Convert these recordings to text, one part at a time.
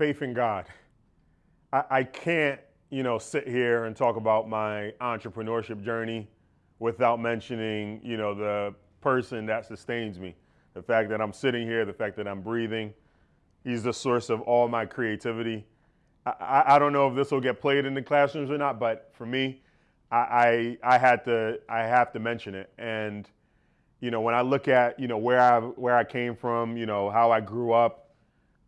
faith in God. I, I can't, you know, sit here and talk about my entrepreneurship journey without mentioning, you know, the person that sustains me. The fact that I'm sitting here, the fact that I'm breathing. He's the source of all my creativity. I, I, don't know if this will get played in the classrooms or not, but for me, I, I, I had to I have to mention it. And you know, when I look at you know where I where I came from, you know how I grew up,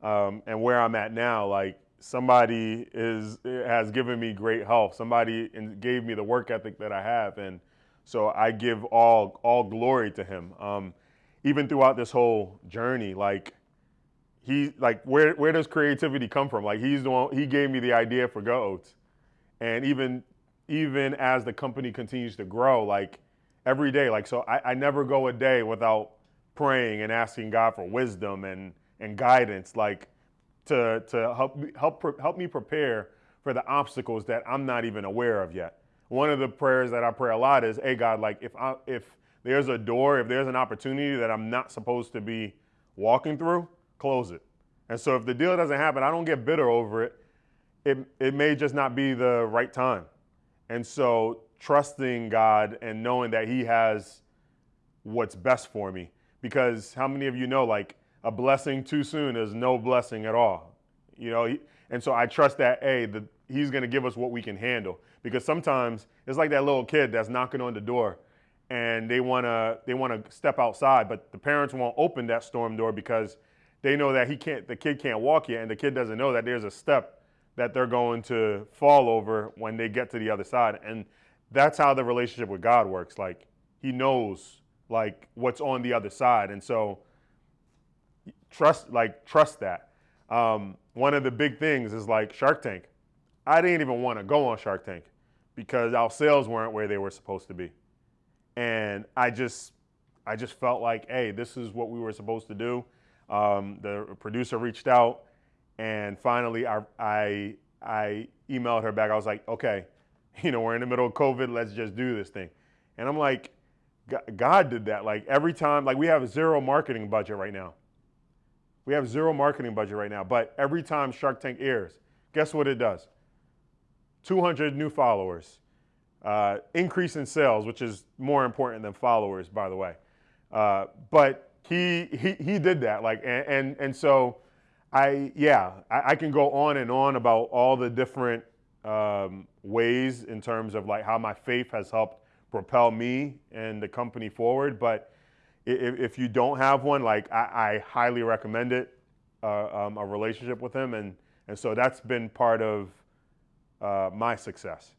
um, and where I'm at now, like somebody is has given me great health. Somebody gave me the work ethic that I have, and so I give all all glory to him. Um, even throughout this whole journey, like he like where where does creativity come from? Like he's the one he gave me the idea for Go Oats, and even even as the company continues to grow, like every day, like so I, I never go a day without praying and asking God for wisdom and and guidance, like to to help help help me prepare for the obstacles that I'm not even aware of yet. One of the prayers that I pray a lot is, "Hey God, like if I if there's a door, if there's an opportunity that I'm not supposed to be walking through, close it." And so if the deal doesn't happen, I don't get bitter over it. It it may just not be the right time. And so trusting God and knowing that He has what's best for me. Because how many of you know, like, a blessing too soon is no blessing at all? You know, and so I trust that, A, the, He's going to give us what we can handle. Because sometimes it's like that little kid that's knocking on the door and they want to they want to step outside, but the parents won't open that storm door because they know that he can't the kid can't walk yet and the kid doesn't know that there's a step that they're going to fall over when they get to the other side. And that's how the relationship with God works. Like he knows like what's on the other side. And so trust like trust that. Um, one of the big things is like Shark Tank. I didn't even want to go on Shark Tank because our sales weren't where they were supposed to be. And I just I just felt like, hey, this is what we were supposed to do. Um, the producer reached out and finally, I, I, I emailed her back. I was like, okay, you know, we're in the middle of COVID. Let's just do this thing. And I'm like, God did that. Like every time, like we have zero marketing budget right now. We have zero marketing budget right now. But every time Shark Tank airs, guess what it does? 200 new followers, uh, increase in sales, which is more important than followers, by the way. Uh, but he, he, he did that. Like, and, and, and so I yeah, I, I, can go on and on about all the different um, ways in terms of like how my faith has helped propel me and the company forward. But if, if you don't have one, like I, I highly recommend it, uh, um, a relationship with him, and and so that's been part of uh, my success.